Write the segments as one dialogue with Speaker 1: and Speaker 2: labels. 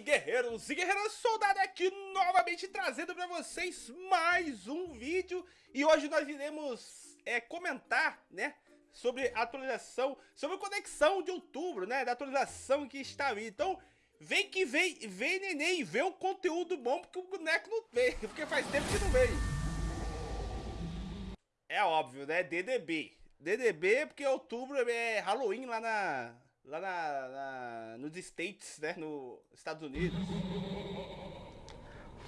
Speaker 1: guerreiros e guerreiras, soldado aqui novamente trazendo para vocês mais um vídeo e hoje nós iremos é, comentar, né, sobre a atualização, sobre a conexão de outubro, né, da atualização que está aí. Então, vem que vem, vem neném, vê um conteúdo bom porque o boneco não veio, porque faz tempo que não veio. É óbvio, né, DDB. DDB porque outubro é Halloween lá na lá na, na, nos States, né, nos Estados Unidos.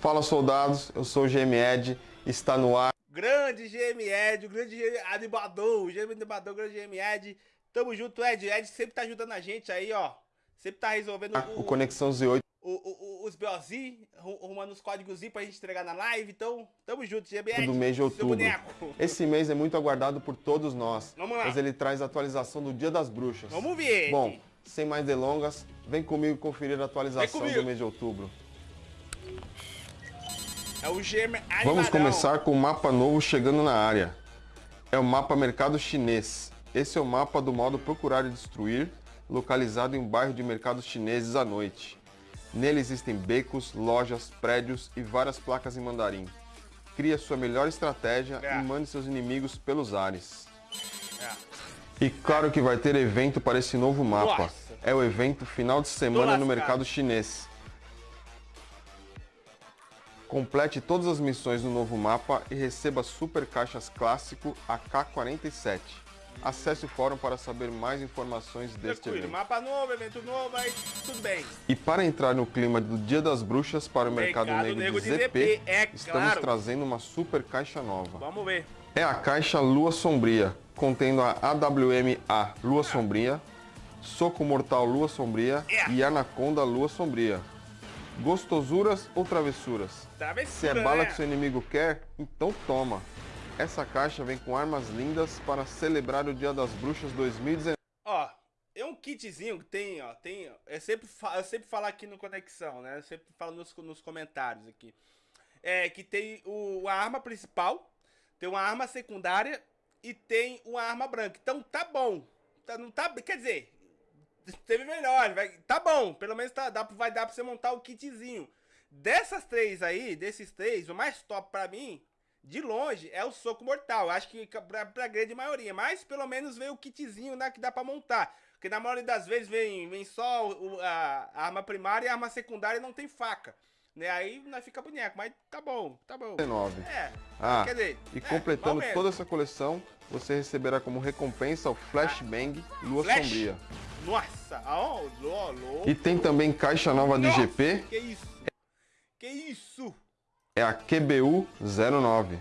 Speaker 2: Fala soldados, eu sou o GMED, está no ar.
Speaker 1: Grande GMED, o grande GM animador, o GM animador, o grande GMED. Tamo junto, Ed. Ed sempre tá ajudando a gente aí, ó. Sempre tá resolvendo
Speaker 2: o, o Conexão Z8
Speaker 1: o, o, os BOZ, arrumando os códigos pra gente entregar na live. Então, tamo junto, GBR.
Speaker 2: Do mês de outubro. Esse mês é muito aguardado por todos nós.
Speaker 1: Vamos lá.
Speaker 2: Mas ele traz a atualização do Dia das Bruxas.
Speaker 1: Vamos ver.
Speaker 2: Bom, sem mais delongas, vem comigo conferir a atualização do mês de outubro.
Speaker 1: É o
Speaker 2: Vamos começar com o um mapa novo chegando na área. É o mapa Mercado Chinês. Esse é o mapa do modo Procurar e Destruir, localizado em um bairro de mercados chineses à noite. Nele existem becos, lojas, prédios e várias placas em mandarim. Crie sua melhor estratégia é. e mande seus inimigos pelos ares. É. E claro que vai ter evento para esse novo mapa. Nossa. É o evento final de semana no mercado chinês. Complete todas as missões do novo mapa e receba super caixas clássico AK-47. Acesse o fórum para saber mais informações deste
Speaker 1: Tranquilo,
Speaker 2: evento.
Speaker 1: mapa novo, evento novo, aí tudo bem.
Speaker 2: E para entrar no clima do Dia das Bruxas para o Mercado, Mercado Negro, Negro, de, de ZP, ZP é estamos claro. trazendo uma super caixa nova.
Speaker 1: Vamos ver.
Speaker 2: É a caixa Lua Sombria, contendo a AWM-A Lua Sombria, Soco Mortal Lua Sombria é. e Anaconda Lua Sombria. Gostosuras ou travessuras?
Speaker 1: Travessura,
Speaker 2: Se é bala né? que seu inimigo quer, então toma. Essa caixa vem com armas lindas para celebrar o Dia das Bruxas 2019.
Speaker 1: Ó, é um kitzinho que tem, ó, tem, eu sempre, eu sempre falo aqui no Conexão, né? Eu sempre falo nos, nos comentários aqui. É que tem o, a arma principal, tem uma arma secundária e tem uma arma branca. Então tá bom. Tá, não tá, quer dizer, teve melhor, vai, tá bom. Pelo menos tá, dá, vai dar pra você montar o kitzinho. Dessas três aí, desses três, o mais top pra mim de longe, é o soco mortal. Acho que pra, pra grande maioria. Mas pelo menos vem o kitzinho né, que dá pra montar. Porque na maioria das vezes vem, vem só o, a, a, arma primária e a arma secundária não tem faca. Né? Aí não fica boneco, mas tá bom, tá bom.
Speaker 2: 19.
Speaker 1: É.
Speaker 2: Ah, quer dizer, e é, completando toda essa coleção, você receberá como recompensa o Flashbang ah, Lua Flash? Sombria.
Speaker 1: Nossa, oh, lo,
Speaker 2: E tem também caixa nova de GP.
Speaker 1: Que isso? Que isso?
Speaker 2: É a QBU 09.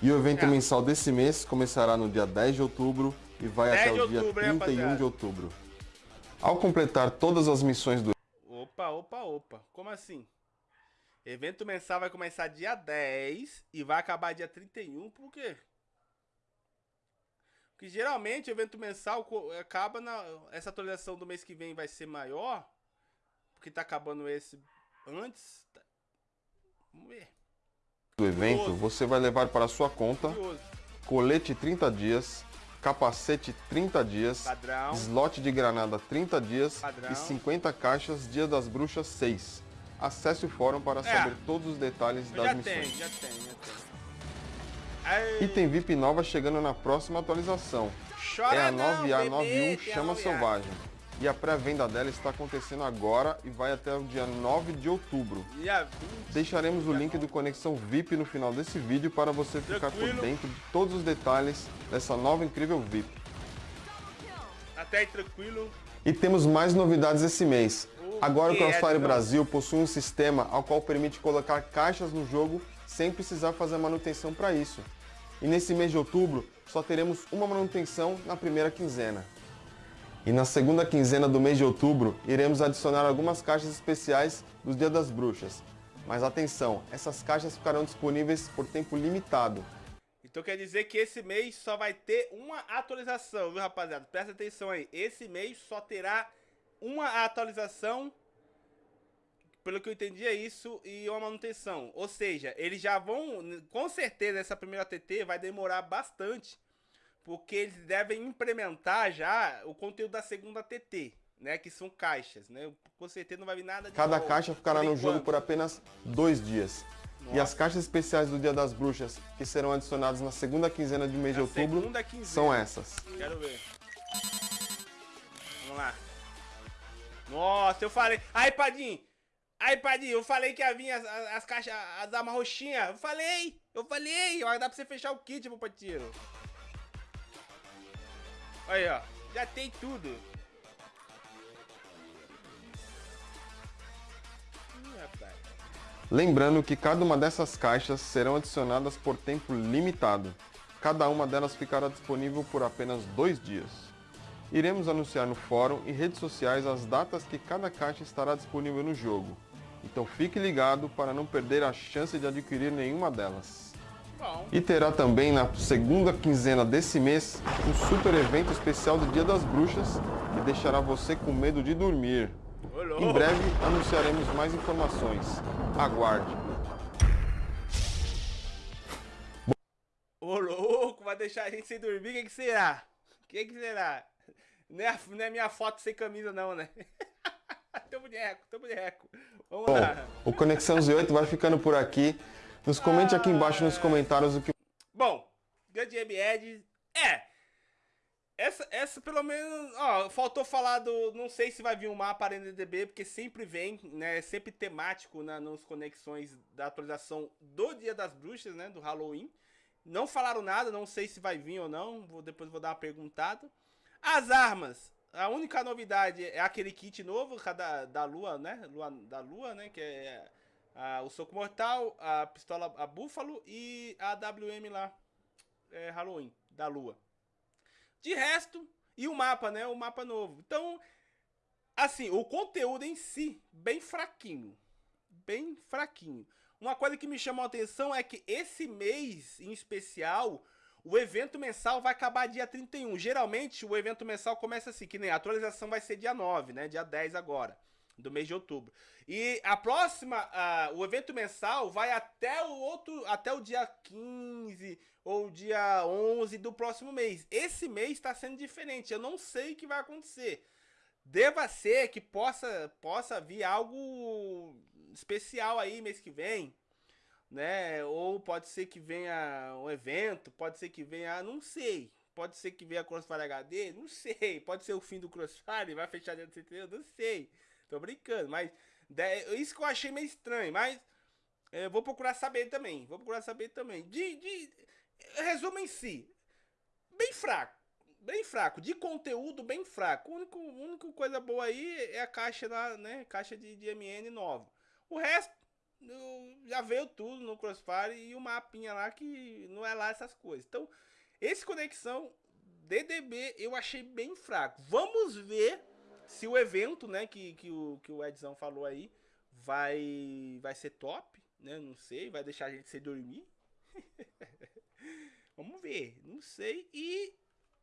Speaker 2: E o evento é. mensal desse mês começará no dia 10 de outubro e vai até o dia outubro, 31 de outubro. Ao completar todas as missões do...
Speaker 1: Opa, opa, opa. Como assim? Evento mensal vai começar dia 10 e vai acabar dia 31, por quê? Porque geralmente o evento mensal acaba na... Essa atualização do mês que vem vai ser maior, porque tá acabando esse antes,
Speaker 2: ver. Do evento, você vai levar para sua conta colete 30 dias, capacete 30 dias,
Speaker 1: Padrão.
Speaker 2: slot de granada 30 dias
Speaker 1: Padrão.
Speaker 2: e 50 caixas Dia das Bruxas 6. Acesse o fórum para é. saber todos os detalhes das
Speaker 1: já
Speaker 2: missões.
Speaker 1: Tem, já tem, já
Speaker 2: tem. Item VIP nova chegando na próxima atualização.
Speaker 1: Chora
Speaker 2: é a
Speaker 1: 9A91
Speaker 2: Chama Selvagem e a pré-venda dela está acontecendo agora e vai até o dia 9 de outubro. Deixaremos o link do Conexão VIP no final desse vídeo para você ficar por dentro de todos os detalhes dessa nova incrível VIP.
Speaker 1: Até aí tranquilo.
Speaker 2: E temos mais novidades esse mês. Agora o Crossfire Brasil possui um sistema ao qual permite colocar caixas no jogo sem precisar fazer manutenção para isso. E nesse mês de outubro só teremos uma manutenção na primeira quinzena. E na segunda quinzena do mês de outubro, iremos adicionar algumas caixas especiais dos Dia das Bruxas. Mas atenção, essas caixas ficarão disponíveis por tempo limitado.
Speaker 1: Então quer dizer que esse mês só vai ter uma atualização, viu rapaziada? Presta atenção aí, esse mês só terá uma atualização, pelo que eu entendi é isso, e uma manutenção. Ou seja, eles já vão, com certeza essa primeira TT vai demorar bastante porque eles devem implementar já o conteúdo da segunda TT. né? Que são caixas, né? Com certeza não vai vir nada de
Speaker 2: Cada
Speaker 1: novo,
Speaker 2: caixa ficará no jogo por apenas dois dias. E
Speaker 1: Nossa.
Speaker 2: as caixas especiais do Dia das Bruxas, que serão adicionadas na segunda quinzena de mês de
Speaker 1: Na
Speaker 2: outubro,
Speaker 1: segunda quinzena.
Speaker 2: são essas.
Speaker 1: Quero ver. Vamos lá. Nossa, eu falei. Aí, Padinho. Aí, Padinho, eu falei que ia vir as, as, as caixas, as armas roxinhas. Eu falei. Eu falei. Dar pra você fechar o kit, meu patiro. Aí, ó. Já tem tudo. Ih, rapaz.
Speaker 2: Lembrando que cada uma dessas caixas serão adicionadas por tempo limitado. Cada uma delas ficará disponível por apenas dois dias. Iremos anunciar no fórum e redes sociais as datas que cada caixa estará disponível no jogo. Então fique ligado para não perder a chance de adquirir nenhuma delas. E terá também na segunda quinzena desse mês um super evento especial do Dia das Bruxas que deixará você com medo de dormir. Em breve anunciaremos mais informações. Aguarde.
Speaker 1: Ô, louco, vai deixar a gente sem dormir? O que, que será? O que, que será? Não é, a- não é minha foto sem camisa, não, né? teu boneco, teu boneco. Vamos
Speaker 2: Bom,
Speaker 1: lá.
Speaker 2: o Conexão Z8 vai ficando por aqui. Nos comente aqui embaixo nos comentários o que
Speaker 1: Bom, grande Ed é. Essa, essa pelo menos, ó, faltou falar do, não sei se vai vir um mapa Arena DB, porque sempre vem, né, sempre temático na, nos conexões da atualização do Dia das Bruxas, né, do Halloween. Não falaram nada, não sei se vai vir ou não, vou, depois vou dar uma perguntada. As armas, a única novidade é aquele kit novo da, da Lua, né, Lua, da Lua, né, que é o Soco Mortal, a pistola a Búfalo e a WM lá, é, Halloween, da Lua. De resto, e o mapa, né? O mapa novo. Então, assim, o conteúdo em si, bem fraquinho. Bem fraquinho. Uma coisa que me chamou a atenção é que esse mês, em especial, o evento mensal vai acabar dia 31. Geralmente, o evento mensal começa assim, que nem a atualização vai ser dia 9, né? Dia 10 agora, do mês de outubro. E a próxima, ah, o evento mensal vai até o outro, até o dia 15 ou dia 11 do próximo mês. Esse mês está sendo diferente. Eu não sei o que vai acontecer. Deva ser que possa, possa vir algo especial aí mês que vem, né? Ou pode ser que venha um evento, pode ser que venha, não sei. Pode ser que venha Crossfire HD, não sei. Pode ser o fim do Crossfire, vai fechar dentro do CT, não sei. Tô brincando, mas isso que eu achei meio estranho, mas eu vou procurar saber também. Vou procurar saber também. De, de resumo em si, bem fraco. Bem fraco, de conteúdo bem fraco. A única, coisa boa aí é a caixa lá, né? Caixa de, de MN nova. O resto já veio tudo no Crossfire e o mapinha lá que não é lá essas coisas. Então, esse conexão DDB eu achei bem fraco. Vamos ver se o evento, né, que, que, o, que o Edzão falou aí, vai, vai ser top, né? Não sei, vai deixar a gente sem dormir. Vamos ver, não sei. E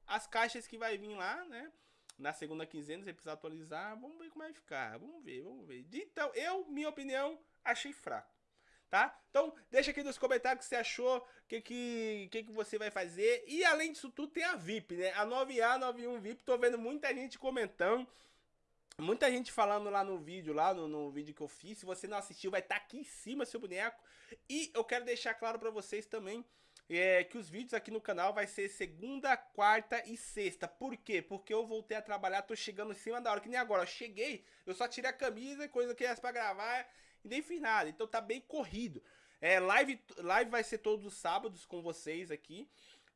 Speaker 1: as caixas que vai vir lá, né? Na segunda quinzena, você precisa atualizar. Vamos ver como vai ficar. Vamos ver, vamos ver. Então, eu, minha opinião, achei fraco. Tá? Então, deixa aqui nos comentários o que você achou, o que, que, que, que você vai fazer. E além disso tudo, tem a VIP, né? A 9A, 91 VIP. Tô vendo muita gente comentando. Muita gente falando lá no vídeo, lá no, no vídeo que eu fiz. Se você não assistiu, vai estar aqui em cima seu boneco. E eu quero deixar claro pra vocês também é, que os vídeos aqui no canal vai ser segunda, quarta e sexta. Por quê? Porque eu voltei a trabalhar, tô chegando em cima da hora. Que nem agora, eu cheguei, eu só tirei a camisa, coisa que era pra gravar e nem fiz nada. Então tá bem corrido. É, live, live vai ser todos os sábados com vocês aqui.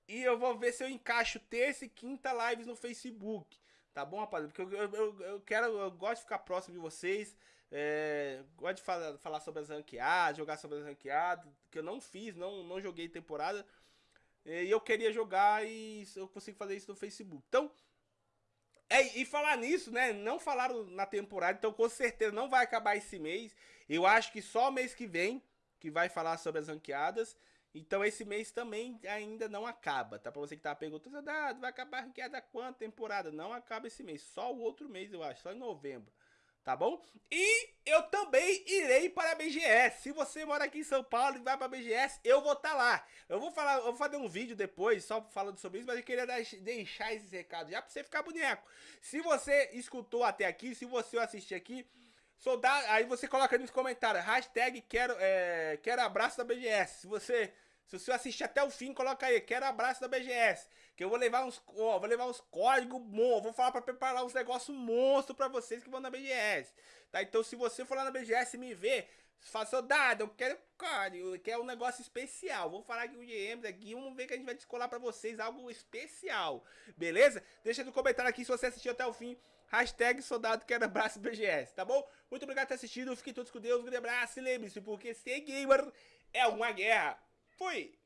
Speaker 1: E eu vou ver se eu encaixo terça e quinta lives no Facebook. Tá bom, rapaziada? Porque eu, eu, eu quero, eu gosto de ficar próximo de vocês. É, gosto de falar, falar sobre as ranqueadas, jogar sobre as ranqueadas, que eu não fiz, não, não joguei temporada. E eu queria jogar e eu consigo fazer isso no Facebook. Então, é, e falar nisso, né? Não falaram na temporada, então com certeza não vai acabar esse mês. Eu acho que só mês que vem que vai falar sobre as ranqueadas. Então esse mês também ainda não acaba, tá? Pra você que tá perguntando, "Dado, vai acabar ranqueada quanto temporada? Não acaba esse mês, só o outro mês eu acho, só em novembro. tá bom? E eu também irei para a BGS. Se você mora aqui em São Paulo e vai para a BGS, eu vou estar tá lá. Eu vou falar, eu vou fazer um vídeo depois só falando sobre isso, mas eu queria deixar esses recados já para você ficar boneco. Se você escutou até aqui, se você assistir aqui, soldado, aí você coloca nos comentários, hashtag quero, é, quero abraço da BGS. Se você se você assistir até o fim, coloca aí, quero abraço da BGS. Que eu vou levar uns, ó, vou levar uns códigos bons, vou falar para preparar uns negócios monstros para vocês que vão na BGS. Tá? Então se você for lá na BGS e me ver, fala, soldado, eu quero código, eu quero um negócio especial. Vou falar aqui o GMs aqui, vamos ver que a gente vai descolar para vocês algo especial. Beleza? Deixa no comentário aqui se você assistiu até o fim. Hashtag soldado quero abraço BGS, tá bom? Muito obrigado por ter assistido, fiquem todos com Deus, um grande abraço e lembre-se, porque ser gamer é uma guerra. Fui!